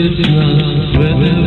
Krishna, Radha